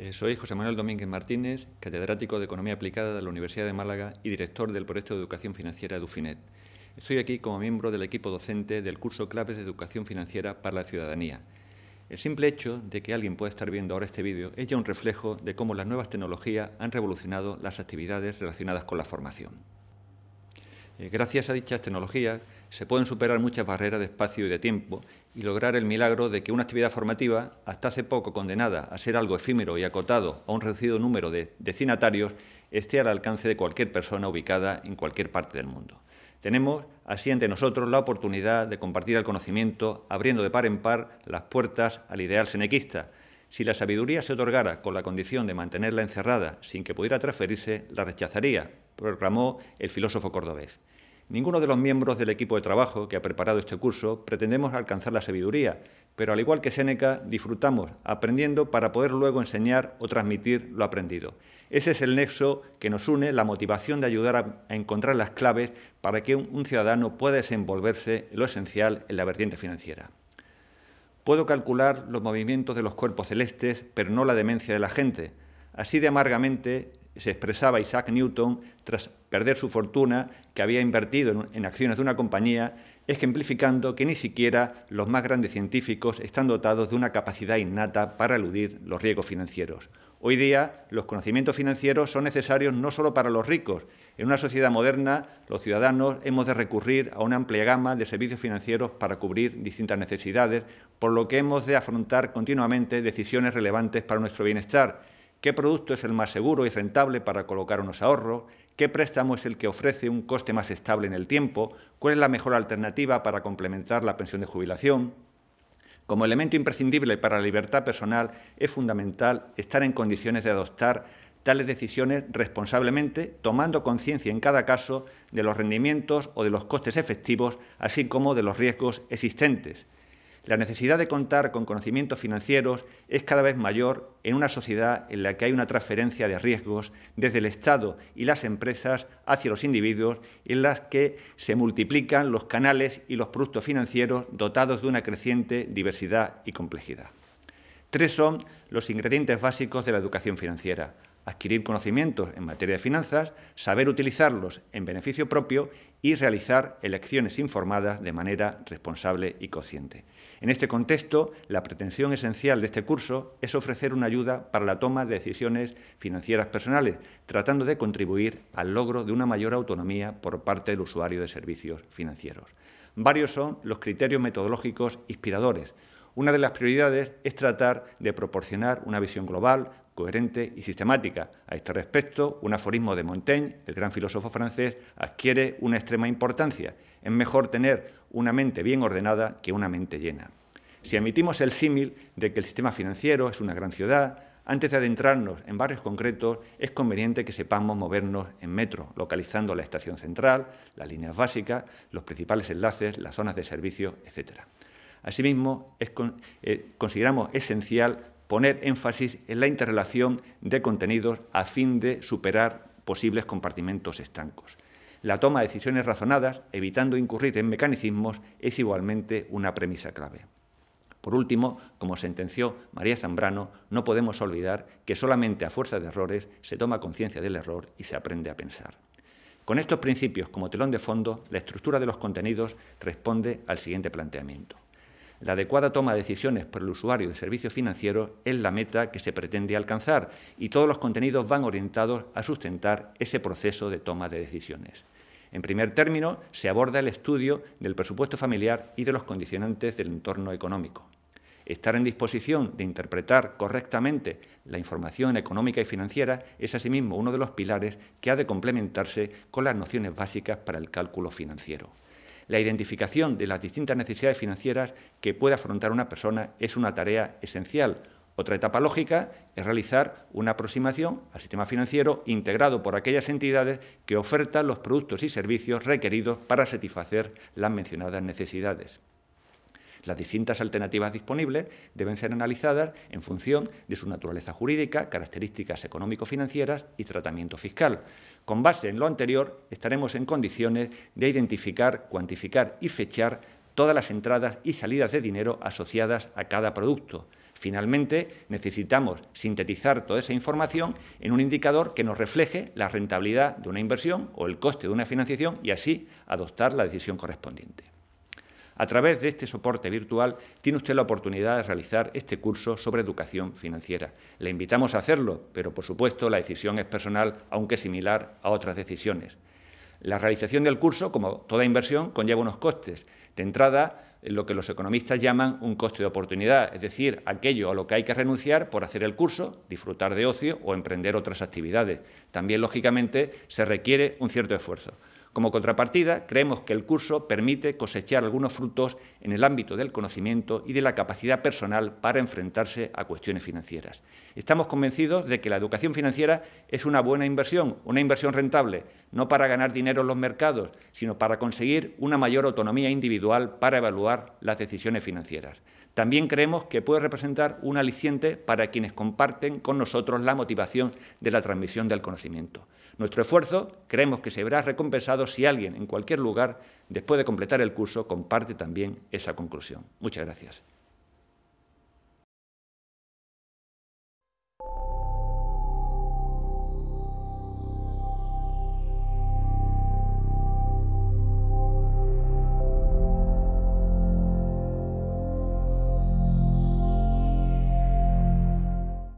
Eh, soy José Manuel Domínguez Martínez, catedrático de Economía Aplicada de la Universidad de Málaga y director del proyecto de Educación Financiera de UFINET. Estoy aquí como miembro del equipo docente del curso Claves de Educación Financiera para la Ciudadanía. El simple hecho de que alguien pueda estar viendo ahora este vídeo es ya un reflejo de cómo las nuevas tecnologías han revolucionado las actividades relacionadas con la formación. Eh, gracias a dichas tecnologías se pueden superar muchas barreras de espacio y de tiempo y lograr el milagro de que una actividad formativa, hasta hace poco condenada a ser algo efímero y acotado a un reducido número de destinatarios, esté al alcance de cualquier persona ubicada en cualquier parte del mundo. Tenemos así ante nosotros la oportunidad de compartir el conocimiento, abriendo de par en par las puertas al ideal senequista. Si la sabiduría se otorgara con la condición de mantenerla encerrada sin que pudiera transferirse, la rechazaría, proclamó el filósofo cordobés. Ninguno de los miembros del equipo de trabajo que ha preparado este curso pretendemos alcanzar la sabiduría, pero al igual que Séneca, disfrutamos aprendiendo para poder luego enseñar o transmitir lo aprendido. Ese es el nexo que nos une, la motivación de ayudar a, encontrar las claves para que un, ciudadano pueda desenvolverse en lo esencial en la vertiente financiera. Puedo calcular los movimientos de los cuerpos celestes, pero no la demencia de la gente. Así de amargamente se expresaba Isaac Newton tras perder su fortuna que había invertido en, acciones de una compañía, ejemplificando que ni siquiera los más grandes científicos están dotados de una capacidad innata para eludir los riesgos financieros. Hoy día los conocimientos financieros son necesarios no solo para los ricos. En una sociedad moderna, los ciudadanos hemos de recurrir a una amplia gama de servicios financieros para cubrir distintas necesidades, por lo que hemos de afrontar continuamente decisiones relevantes para nuestro bienestar qué producto es el más seguro y rentable para colocar unos ahorros, qué préstamo es el que ofrece un coste más estable en el tiempo, cuál es la mejor alternativa para complementar la pensión de jubilación. Como elemento imprescindible para la libertad personal es fundamental estar en condiciones de adoptar tales decisiones responsablemente, tomando conciencia en cada caso de los rendimientos o de los costes efectivos, así como de los riesgos existentes. La necesidad de contar con conocimientos financieros es cada vez mayor en una sociedad en la que hay una transferencia de riesgos desde el Estado y las empresas hacia los individuos, en las que se multiplican los canales y los productos financieros dotados de una creciente diversidad y complejidad. Tres son los ingredientes básicos de la educación financiera. Adquirir conocimientos en materia de finanzas, saber utilizarlos en beneficio propio y realizar elecciones informadas de manera responsable y consciente. En este contexto, la pretensión esencial de este curso es ofrecer una ayuda para la toma de decisiones financieras personales, tratando de contribuir al logro de una mayor autonomía por parte del usuario de servicios financieros. Varios son los criterios metodológicos inspiradores. Una de las prioridades es tratar de proporcionar una visión global, coherente y sistemática. A este respecto, un aforismo de Montaigne, el gran filósofo francés, adquiere una extrema importancia. Es mejor tener una mente bien ordenada que una mente llena. Si admitimos el símil de que el sistema financiero es una gran ciudad, antes de adentrarnos en barrios concretos, es conveniente que sepamos movernos en metro, localizando la estación central, las líneas básicas, los principales enlaces, las zonas de servicio, etc. Asimismo, eh, consideramos esencial poner énfasis en la interrelación de contenidos a fin de superar posibles compartimentos estancos. La toma de decisiones razonadas, evitando incurrir en mecanicismos, es igualmente una premisa clave. Por último, como sentenció María Zambrano, no podemos olvidar que solamente a fuerza de errores se toma conciencia del error y se aprende a pensar. Con estos principios como telón de fondo, la estructura de los contenidos responde al siguiente planteamiento. La adecuada toma de decisiones por el usuario de servicios financieros es la meta que se pretende alcanzar y todos los contenidos van orientados a sustentar ese proceso de toma de decisiones. En primer término, se aborda el estudio del presupuesto familiar y de los condicionantes del entorno económico. Estar en disposición de interpretar correctamente la información económica y financiera es asimismo uno de los pilares que ha de complementarse con las nociones básicas para el cálculo financiero. La identificación de las distintas necesidades financieras que puede afrontar una persona es una tarea esencial. Otra etapa lógica es realizar una aproximación al sistema financiero integrado por aquellas entidades que ofertan los productos y servicios requeridos para satisfacer las mencionadas necesidades. Las distintas alternativas disponibles deben ser analizadas en función de su naturaleza jurídica, características económico-financieras y tratamiento fiscal. Con base en lo anterior, estaremos en condiciones de identificar, cuantificar y fechar todas las entradas y salidas de dinero asociadas a cada producto. Finalmente, necesitamos sintetizar toda esa información en un indicador que nos refleje la rentabilidad de una inversión o el coste de una financiación y así adoptar la decisión correspondiente. A través de este soporte virtual tiene usted la oportunidad de realizar este curso sobre educación financiera. Le invitamos a hacerlo, pero por supuesto la decisión es personal, aunque similar a otras decisiones. La realización del curso, como toda inversión, conlleva unos costes. De entrada, lo que los economistas llaman un coste de oportunidad, es decir, aquello a lo que hay que renunciar por hacer el curso, disfrutar de ocio o emprender otras actividades. También, lógicamente, se requiere un cierto esfuerzo. Como contrapartida, creemos que el curso permite cosechar algunos frutos en el ámbito del conocimiento y de la capacidad personal para enfrentarse a cuestiones financieras. Estamos convencidos de que la educación financiera es una buena inversión, una inversión rentable, no para ganar dinero en los mercados, sino para conseguir una mayor autonomía individual para evaluar las decisiones financieras. También creemos que puede representar un aliciente para quienes comparten con nosotros la motivación de la transmisión del conocimiento. Nuestro esfuerzo creemos que se verá recompensado si alguien en cualquier lugar, después de completar el curso, comparte también esa conclusión. Muchas gracias.